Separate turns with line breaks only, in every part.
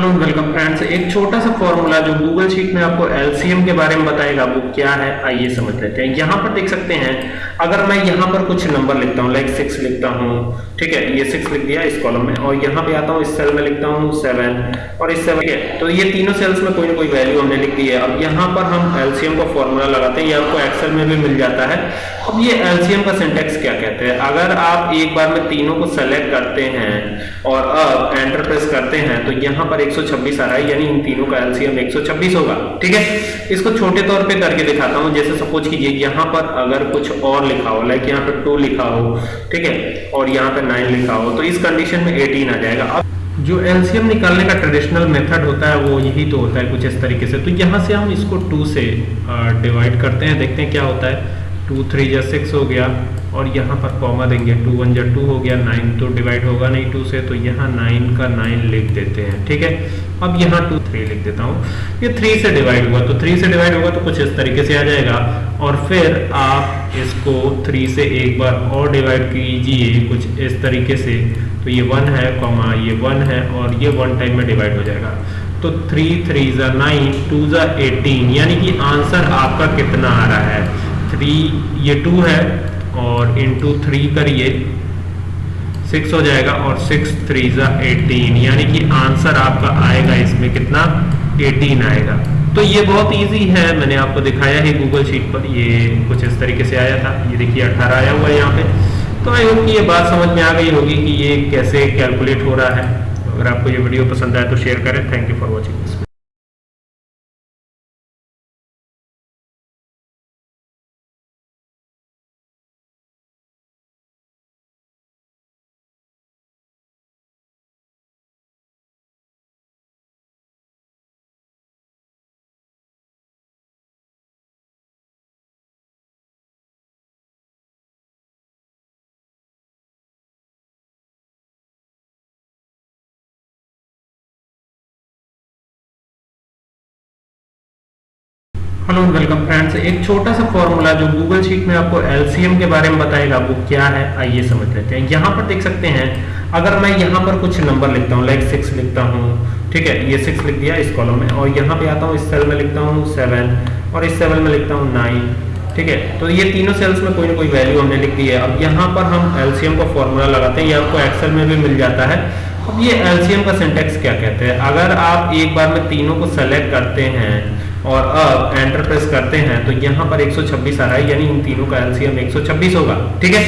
Hello welcome friends एक छोटा सा फॉर्मूला जो गूगल शीट में आपको एलसीएम के बारे में बताएगा, वो क्या है? आइए समझ लेते हैं। यहाँ पर देख सकते हैं, अगर मैं यहाँ पर कुछ नंबर लिखता हूँ लाइक सिक्स लिखता हूँ, ठीक है, ये सिक्स लिख दिया इस कॉलम में, और यहाँ पे आता हूँ, इस सेल में लिखता हूँ सेवन और इस सेवन है तो ये तीनों सेल्स में कोई ना कोई वैल्यू हमने लिख दी है। अब यहाँ पर हम एलसीएम का फॉर्मूला लगाते हैं, ये आपको एक्सेल में भी मिल जाता है। अब ये एलसीएम का सिंटेक्स क्या कहते हैं? अगर आप एक बार में तीनों को सेलेक्ट करते हैं, और अब एंटर प्रेस करते हैं तो यहाँ पर 126 आ रहा है, यानी इन तीनों का एलसीएम 126 होगा, ठीक है? इसको छोटे तौर पे करके दिखाता हूँ, जैसे सपोज़ कीजिए, यहाँ पर अगर कुछ और लिखा हो लाइक यहाँ पर टू लिखा हो, ठीक है? और यहाँ पर नाइन लिखा हो तो इस कंडीशन में एटीन आ जाएगा। अब जो एलसीएम निकालने का ट्रेडिशनल मेथड होता है, वो यही तो होता है कुछ इस तरीके से। तो यहाँ से हम इसको टू से डिवाइड करते हैं, देखते हैं क्या होता है। टू, थ्री या सिक्स हो गया और यहाँ पर कॉमा देंगे टू वन जा टू हो गया नाइन तो डिवाइड होगा नहीं टू से तो यहाँ नाइन का नाइन लिख देते हैं, ठीक है? अब यहाँ टू थ्री लिख देता हूँ। ये थ्री से डिवाइड हुआ तो थ्री से डिवाइड होगा तो कुछ इस तरीके से आ जाएगा। और फिर आप इसको थ्री से एक बार और डिवाइड कीजिए कुछ इस तरीके से। तो ये वन है कॉमा ये वन है और ये वन टाइम में डिवाइड हो जाएगा। तो थ्री थ्री ज़ा नाइन टू ज़ा एटीन यानी कि आंसर आपका कितना आ रहा है? थ्री ये टू है और इंटू थ्री करिए। सिक्स हो जाएगा और सिक्स थ्री ज़ा एटीन यानी कि आंसर आपका आएगा इसमें कितना? एटीन आएगा। तो ये बहुत इजी है। मैंने आपको दिखाया है गूगल शीट पर। ये कुछ इस तरीके से आया था। ये देखिए, अठारह आया हुआ है यहाँ पे। तो आई होप कि ये बात समझ में आ गई होगी कि ये कैसे कैलकुलेट हो रहा है। अगर आपको ये वीडियो पसंद आए तो शेयर करें। Thank you for watching hello welcome friends एक छोटा सा फॉर्मूला जो गूगल शीट में आपको एलसीएम के बारे में बताएगा, वो क्या है? आइए समझ लेते हैं। यहाँ पर देख सकते हैं, अगर मैं यहाँ पर कुछ नंबर लिखता हूँ लाइक सिक्स लिखता हूँ, ठीक है, ये सिक्स लिख दिया इस कॉलम में, और यहाँ पे आता हूँ, इस सेल में लिखता हूँ सेवन और इस सेवन में लिखता हूँ नाइन ठीक है? तो ये तीनों सेल्स में कोई ना कोई वैल्यू हमने लिख दी है। अब यहाँ पर हम एलसीएम का फॉर्मूला लगाते हैं, ये आपको एक्सेल में भी मिल जाता है। अब ये एलसीएम का सिंटेक्स क्या कहते हैं? अगर आप एक बार में तीनों को सेलेक्ट करते हैं और अब एंटर प्रेस करते हैं तो यहाँ पर 126 आ रहा है, यानी इन तीनों का एलसीएम 126 होगा, ठीक है?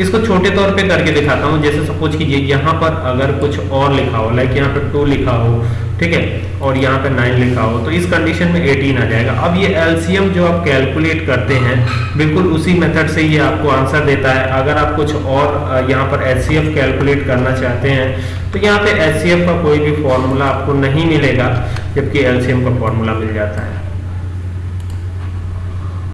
इसको छोटे तौर पे करके दिखाता हूँ, जैसे सपोज़ कीजिए यहाँ पर अगर कुछ और लिखा हो लाइक यहाँ पर टू लिखा हो, ठीक है? और यहाँ पे नाइन लिखा हो तो इस कंडीशन में 18 आ जाएगा। अब ये एलसीएम जो आप कैलकुलेट करते हैं, बिल्कुल उसी मेथड से ये आपको आंसर देता है। अगर आप कुछ और यहाँ पर एच कैलकुलेट करना चाहते हैं तो यहाँ पे एच का कोई भी फॉर्मूला आपको नहीं मिलेगा। जबकि एल्शियम का फॉर्मूला मिल जाता है।